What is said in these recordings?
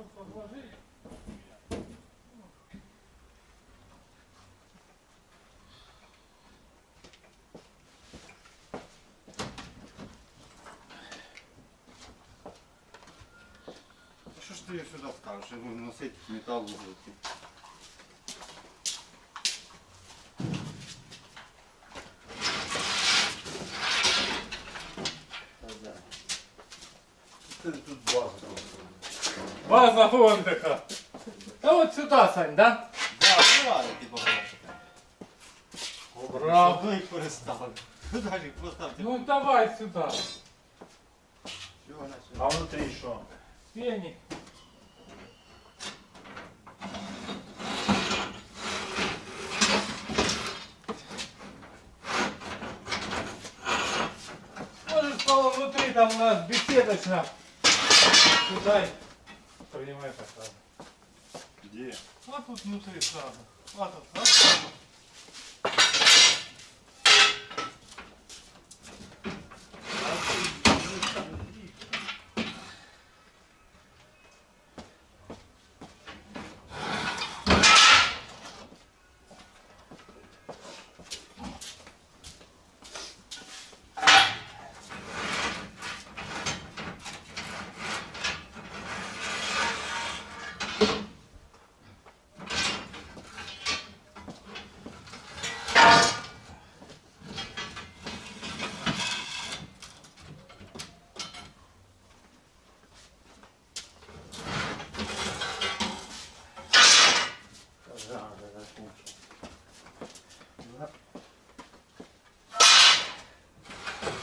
тут подложить. А Що ж ти її сюди ставиш? Я буду носити метал вуглики. Це тут база. просто. База отдыха. А вот сюда, Сань, да? Да, давай, ти побачиш. Браво. Ну і перестав. Далі поставте. Ну давай сюда. Чого на А внутрі що? Феник. Можешь Павел внутри, там у нас беседочно. Сюда принимай так сразу. Де? Вот тут внутри сразу. Вот тут, раз.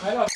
I know.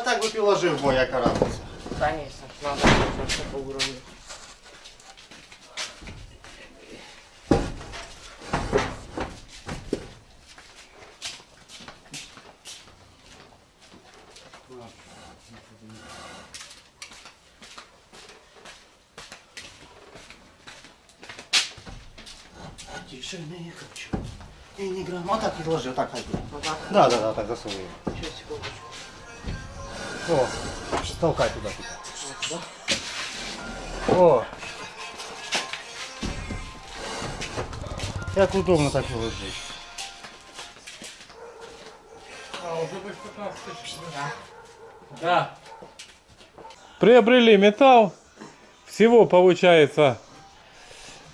Та так би підложив, бо разниця. Конечно, надо нужно все по уровню. Тише, не хочу. Не, не грамм. Вот так підложи, вот так ходи. Вот так, Да, да, да, так засовуй. О, толкай туда. туда. О. Як удобно так. А, уже больше 15 тысяч. Да. Приобрели металл. Всего получается,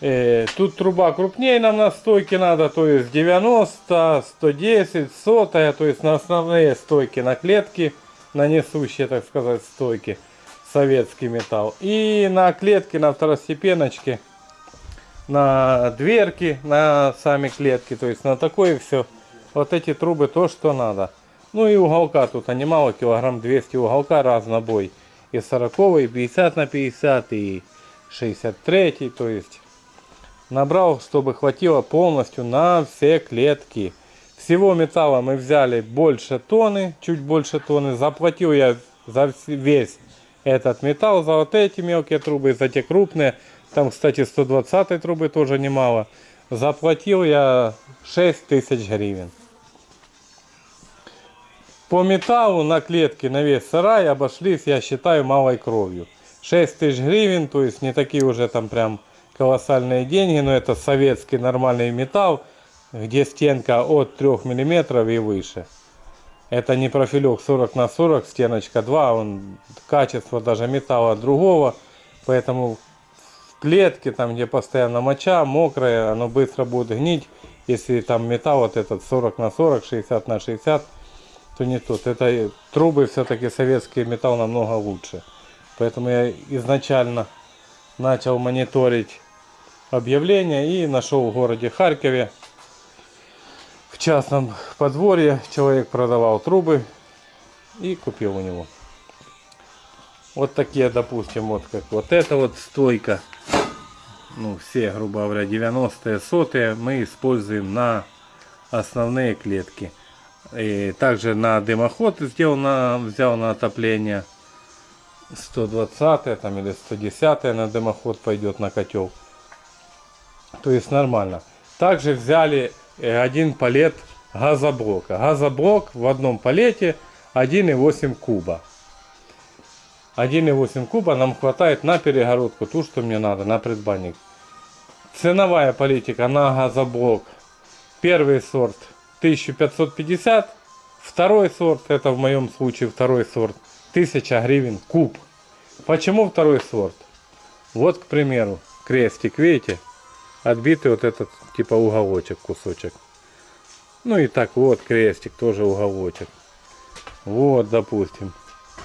э, тут труба крупнее нам на стойке надо, то есть 90, 110, сотая, то есть на основные стойки, на клетки, на несущие, так сказать, стойки, советский металл. И на клетки, на второстепеночке, на дверки, на сами клетки, то есть на такое все. Вот эти трубы то, что надо. Ну и уголка тут, а немало, килограмм 200 уголка разнобой. И 40, и 50 на 50, и 63, то есть набрал, чтобы хватило полностью на все клетки. Всего металла мы взяли больше тонны, чуть больше тонны. Заплатил я за весь этот металл, за вот эти мелкие трубы, за те крупные. Там, кстати, 120 трубы тоже немало. Заплатил я 6 тысяч гривен. По металлу на клетке на весь сарай обошлись, я считаю, малой кровью. 6 тысяч гривен, то есть не такие уже там прям колоссальные деньги, но это советский нормальный металл, где стенка от 3 миллиметров и выше. Это не профилек 40 на 40, стеночка 2, он качество даже металла другого, поэтому в клетке, там где постоянно моча, мокрая, оно быстро будет гнить. Если там металл вот этот 40 на 40, 60 на 60, то не тот. Это трубы все-таки советский металл намного лучше. Поэтому я изначально начал мониторить объявления и нашел в городе Харькове в частном подворье человек продавал трубы и купил у него. Вот такие, допустим, вот как вот эта вот стойка. Ну, все, грубо говоря, 90-е, сотые мы используем на основные клетки. И также на дымоход сделал на, взял на отопление 120 там или 110 на дымоход пойдет на котел. То есть нормально. Также взяли один палет газоблока. Газоблок в одном палете 1,8 куба. 1,8 куба нам хватает на перегородку, ту, что мне надо, на предбанник. Ценовая политика на газоблок. Первый сорт 1550. Второй сорт, это в моем случае второй сорт, 1000 гривен куб. Почему второй сорт? Вот, к примеру, крестик, видите? Отбитый вот этот, типа уголочек, кусочек. Ну и так вот крестик, тоже уголочек. Вот, допустим.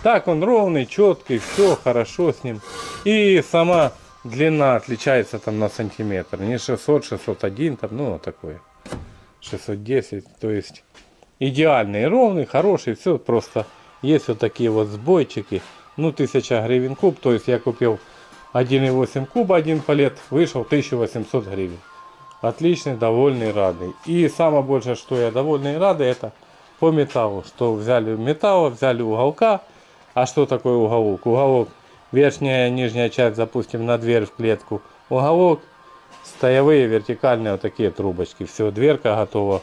Так он ровный, четкий, все хорошо с ним. И сама длина отличается там на сантиметр. Не 600, 601, там, ну, такое. 610, то есть идеальный, ровный, хороший, все просто. Есть вот такие вот сбойчики. Ну, 1000 гривен куб, то есть я купил 1,8 куба, один палет, вышел 1800 гривен. Отличный, довольный, радый. И самое большее, что я довольный и радый, это по металлу. Что взяли металла, взяли уголка. А что такое уголок? Уголок, верхняя и нижняя часть, запустим на дверь в клетку. Уголок, стоявые вертикальные вот такие трубочки. Все, дверка готова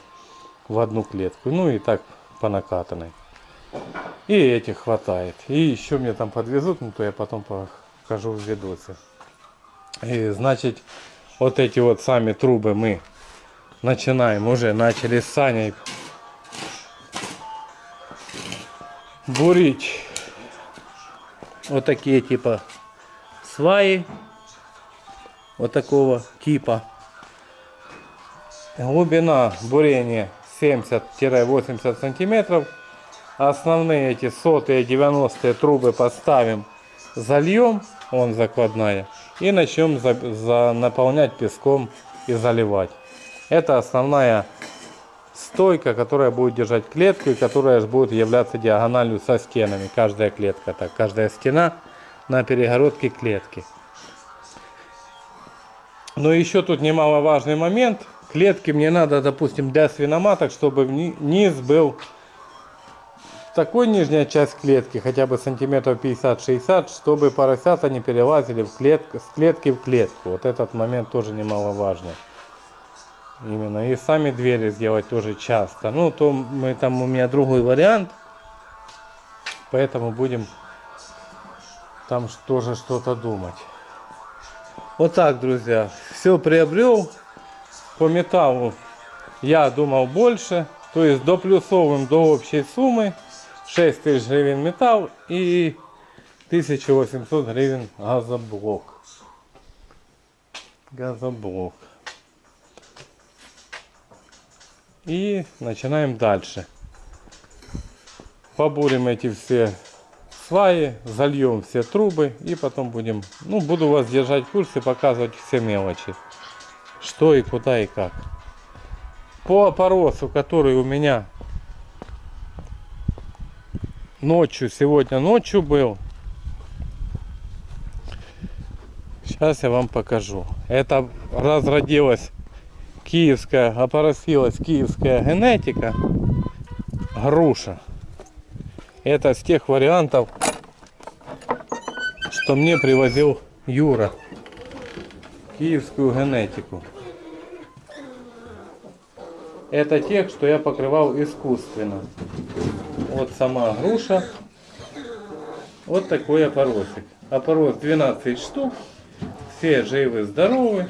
в одну клетку. Ну и так по накатанной. И этих хватает. И еще мне там подвезут, ну то я потом покажу в видосе. И значит, вот эти вот сами трубы мы начинаем уже, начали с Саней бурить вот такие типа сваи вот такого типа. Глубина бурения 70-80 сантиметров. Основные эти сотые 90 трубы поставим, зальем, он закладная, и начнем за, за- наполнять песком и заливать. Это основная стойка, которая будет держать клетку и которая будет являться диагональю со стенами. Каждая клетка, так, каждая стена на перегородке клетки. Но еще тут немаловажный момент. Клетки мне надо, допустим, для свиноматок, чтобы ни- низ был такой нижняя часть клетки, хотя бы сантиметров 50-60, чтобы поросята не перелазили в клетку, с клетки в клетку. Вот этот момент тоже немаловажный. Именно. И сами двери сделать тоже часто. Ну, то мы там у меня другой вариант. Поэтому будем там тоже что-то думать. Вот так, друзья. Все приобрел. По металлу я думал больше. То есть до плюсовым, до общей суммы 6 тысяч гривен металл и 1800 гривен газоблок. Газоблок. И начинаем дальше. Побурим эти все сваи, зальем все трубы и потом будем, ну, буду вас держать в курсе, показывать все мелочи. Что и куда и как. По опоросу, который у меня ночью, сегодня ночью был. Сейчас я вам покажу. Это разродилась киевская, опоросилась киевская генетика. Груша. Это с тех вариантов, что мне привозил Юра. Киевскую генетику. Это тех, что я покрывал искусственно. Вот сама груша. Вот такой опоросик. Опорос 12 штук. Все живы, здоровы.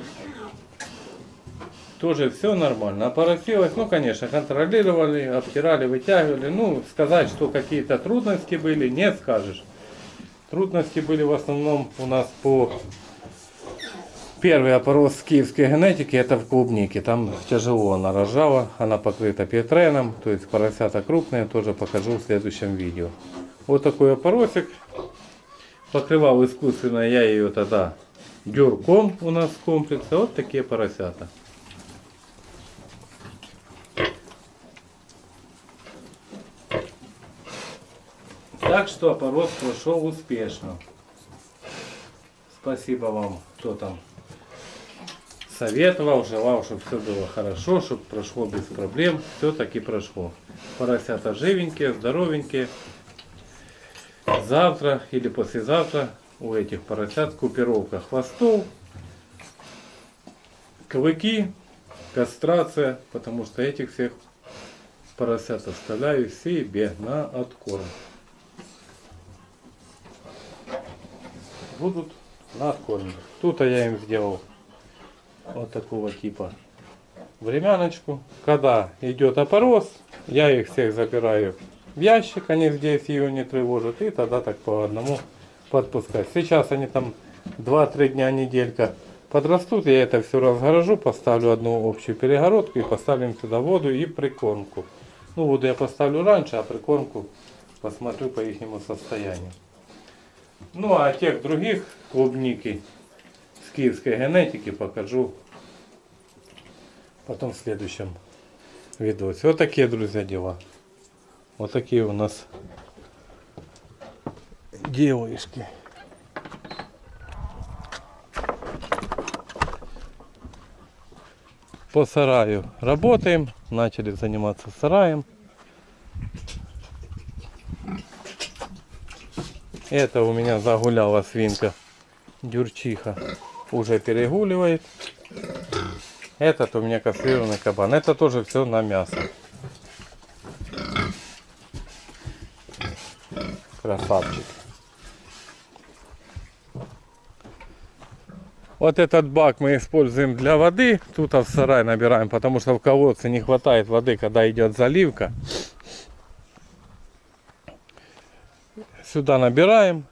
Тоже все нормально. Опоросилось, ну, конечно, контролировали, обтирали, вытягивали. Ну, сказать, что какие-то трудности были, не скажешь. Трудности были в основном у нас по Первый опорос киевской генетики это в клубнике. Там тяжело она рожала, она покрыта петреном, то есть поросята крупные, тоже покажу в следующем видео. Вот такой опоросик. Покрывал искусственно я ее тогда дюрком у нас в комплексе. Вот такие поросята. Так что опорос прошел успешно. Спасибо вам, кто там советовал, желал, чтобы все было хорошо, чтобы прошло без проблем. Все таки прошло. Поросята живенькие, здоровенькие. Завтра или послезавтра у этих поросят купировка хвостов, клыки, кастрация, потому что этих всех поросят оставляю себе на откорм. Будут на откорм. Тут я им сделал вот такого типа времяночку. Когда идет опорос, я их всех забираю в ящик, они здесь ее не тревожат, и тогда так по одному подпускать. Сейчас они там 2-3 дня, неделька подрастут, я это все разгорожу, поставлю одну общую перегородку и поставим сюда воду и прикормку. Ну, воду я поставлю раньше, а прикормку посмотрю по их состоянию. Ну, а тех других клубники киевской генетики покажу потом в следующем видосе. Вот такие, друзья, дела. Вот такие у нас девушки. По сараю работаем. Начали заниматься сараем. Это у меня загуляла свинка дюрчиха. Уже перегуливает. Этот у меня кастрированный кабан. Это тоже все на мясо. Красавчик. Вот этот бак мы используем для воды. Тут в сарай набираем, потому что в колодце не хватает воды, когда идет заливка. Сюда набираем.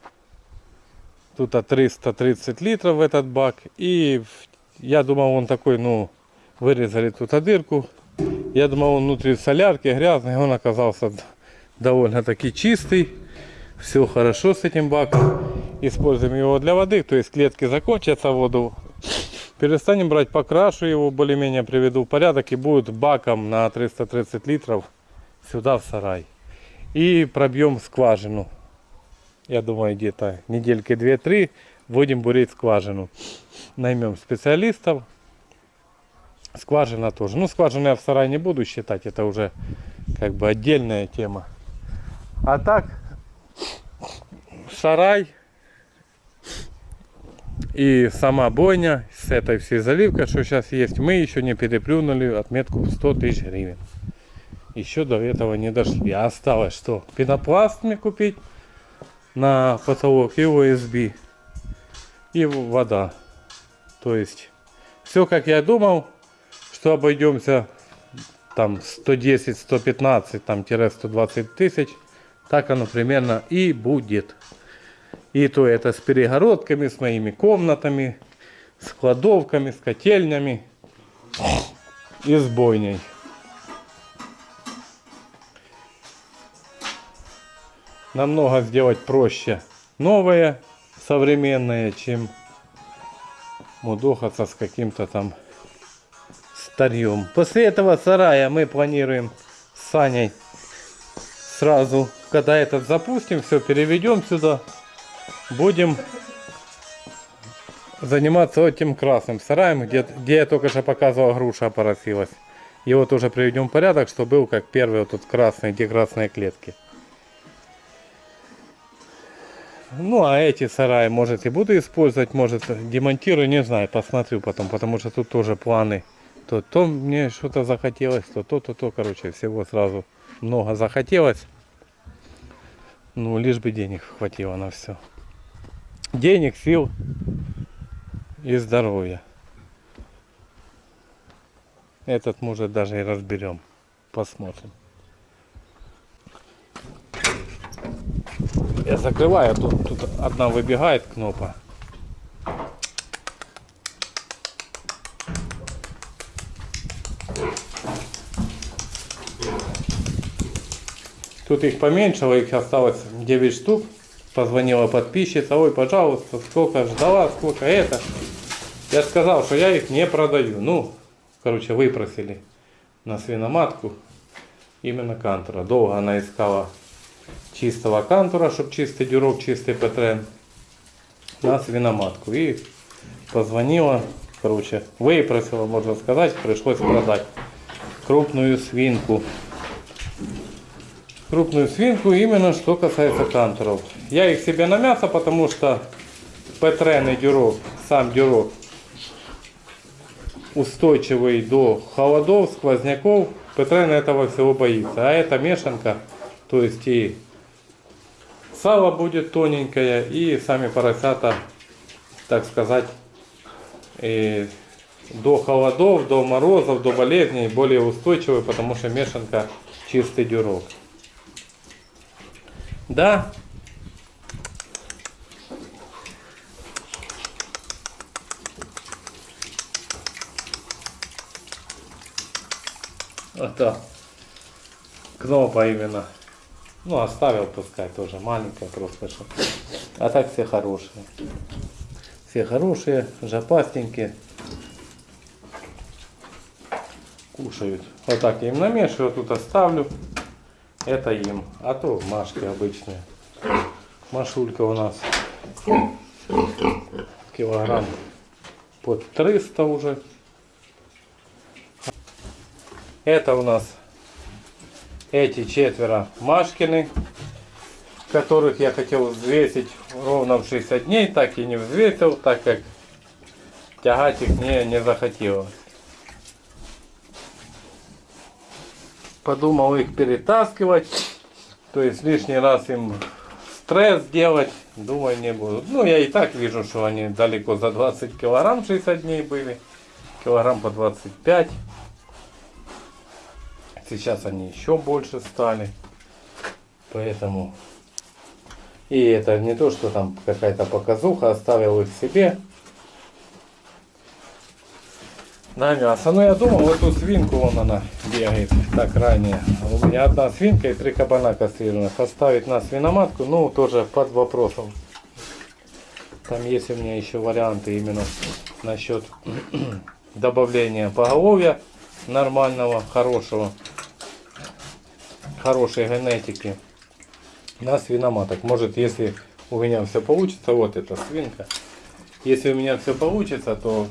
Тут 330 литров в этот бак. И я думал, он такой, ну, вырезали тут дырку. Я думал, он внутри солярки грязный. Он оказался довольно-таки чистый. Все хорошо с этим баком. Используем его для воды. То есть клетки закончатся, воду Перестанем брать, покрашу его, более-менее приведу в порядок и будет баком на 330 литров сюда в сарай. И пробьем скважину. Я думаю, где-то недельки 2-3 будем бурить скважину. Наймем специалистов. Скважина тоже. Ну, скважину я в сарай не буду считать, это уже как бы отдельная тема. А так, сарай и сама бойня с этой всей заливкой, что сейчас есть, мы еще не переплюнули отметку в 100 тысяч гривен. Еще до этого не дошли. А осталось что? Пенопласт мне купить на потолок и OSB. И вода. То есть, все как я думал, что обойдемся там 110, 115, там тире 120 тысяч. Так оно примерно и будет. И то это с перегородками, с моими комнатами, с кладовками, с котельнями и с бойней. Намного сделать проще новое, современное, чем мудохаться с каким-то там старьем. После этого сарая мы планируем с Саней сразу, когда этот запустим, все переведем сюда, будем заниматься этим красным сараем, где, где я только что показывал, груша поросилась. Его тоже приведем в порядок, чтобы был как первый вот тут красный, где красные клетки. Ну, а эти сараи, может, и буду использовать, может, демонтирую, не знаю, посмотрю потом, потому что тут тоже планы. То, то мне что-то захотелось, то, то, то, то, короче, всего сразу много захотелось. Ну, лишь бы денег хватило на все. Денег, сил и здоровья. Этот, может, даже и разберем. Посмотрим. Я закрываю, а тут, тут одна выбегает кнопка. Тут их поменьшило, их осталось 9 штук. Позвонила подписчица, ой, пожалуйста, сколько ждала, сколько это. Я сказал, что я их не продаю. Ну, короче, выпросили на свиноматку именно кантура. Долго она искала чистого кантура, чтобы чистый дюрок, чистый петрен на свиноматку. И позвонила, короче, выпросила, можно сказать, пришлось продать крупную свинку. Крупную свинку именно что касается кантуров. Я их себе на мясо, потому что петрен и дюрок, сам дюрок устойчивый до холодов, сквозняков. Петрен этого всего боится. А эта мешанка, то есть и сало будет тоненькое, и сами поросята, так сказать, и до холодов, до морозов, до болезней более устойчивый, потому что мешанка чистый дюрок. Да. Это кнопа именно. Ну, оставил пускай тоже маленькая просто. Что. А так все хорошие. Все хорошие, жопастенькие. Кушают. Вот так я им намешиваю, тут оставлю. Это им. А то машки обычные. Машулька у нас килограмм под 300 уже. Это у нас эти четверо Машкины, которых я хотел взвесить ровно в 60 дней, так и не взвесил, так как тягать их не, не захотелось. Подумал их перетаскивать, то есть лишний раз им стресс делать, думаю не буду. Ну я и так вижу, что они далеко за 20 килограмм 60 дней были, килограмм по 25 Сейчас они еще больше стали. Поэтому... И это не то, что там какая-то показуха, оставил их себе. На мясо. Ну я думал, в эту свинку вон она бегает так ранее. У меня одна свинка и три кабана кастрированных. Оставить на свиноматку, ну тоже под вопросом. Там есть у меня еще варианты именно насчет добавления поголовья нормального, хорошего, хорошей генетики на свиноматок. Может, если у меня все получится, вот эта свинка, если у меня все получится, то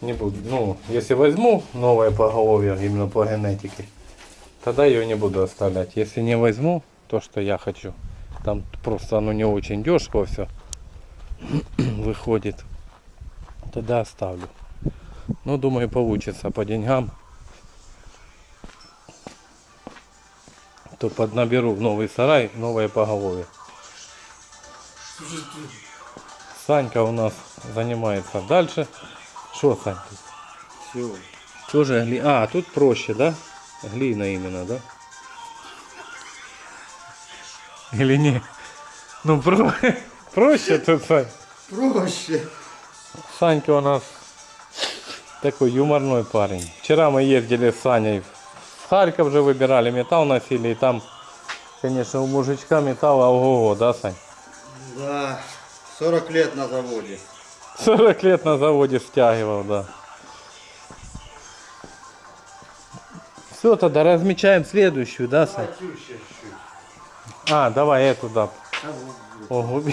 не буду. Ну, если возьму новое поголовье именно по генетике, тогда ее не буду оставлять. Если не возьму то, что я хочу, там просто оно не очень дешево все выходит, тогда оставлю. Ну, думаю, получится по деньгам. То поднаберу в новый сарай новое поголовье. Санька у нас занимается дальше. Что, Сань? Все. Тоже гли... А, тут проще, да? Глина именно, да? Или не? Ну, про... проще тут, Сань. Проще. Санька у нас такой юморной парень. Вчера мы ездили с Саней в Харьков же выбирали, металл носили, и там, конечно, у мужичка металла ого-го, да, Сань? Да. 40 лет на заводе. 40 лет на заводе стягивал, да. Все, тогда размечаем следующую, да, Сань? А, давай эту, да. Ого.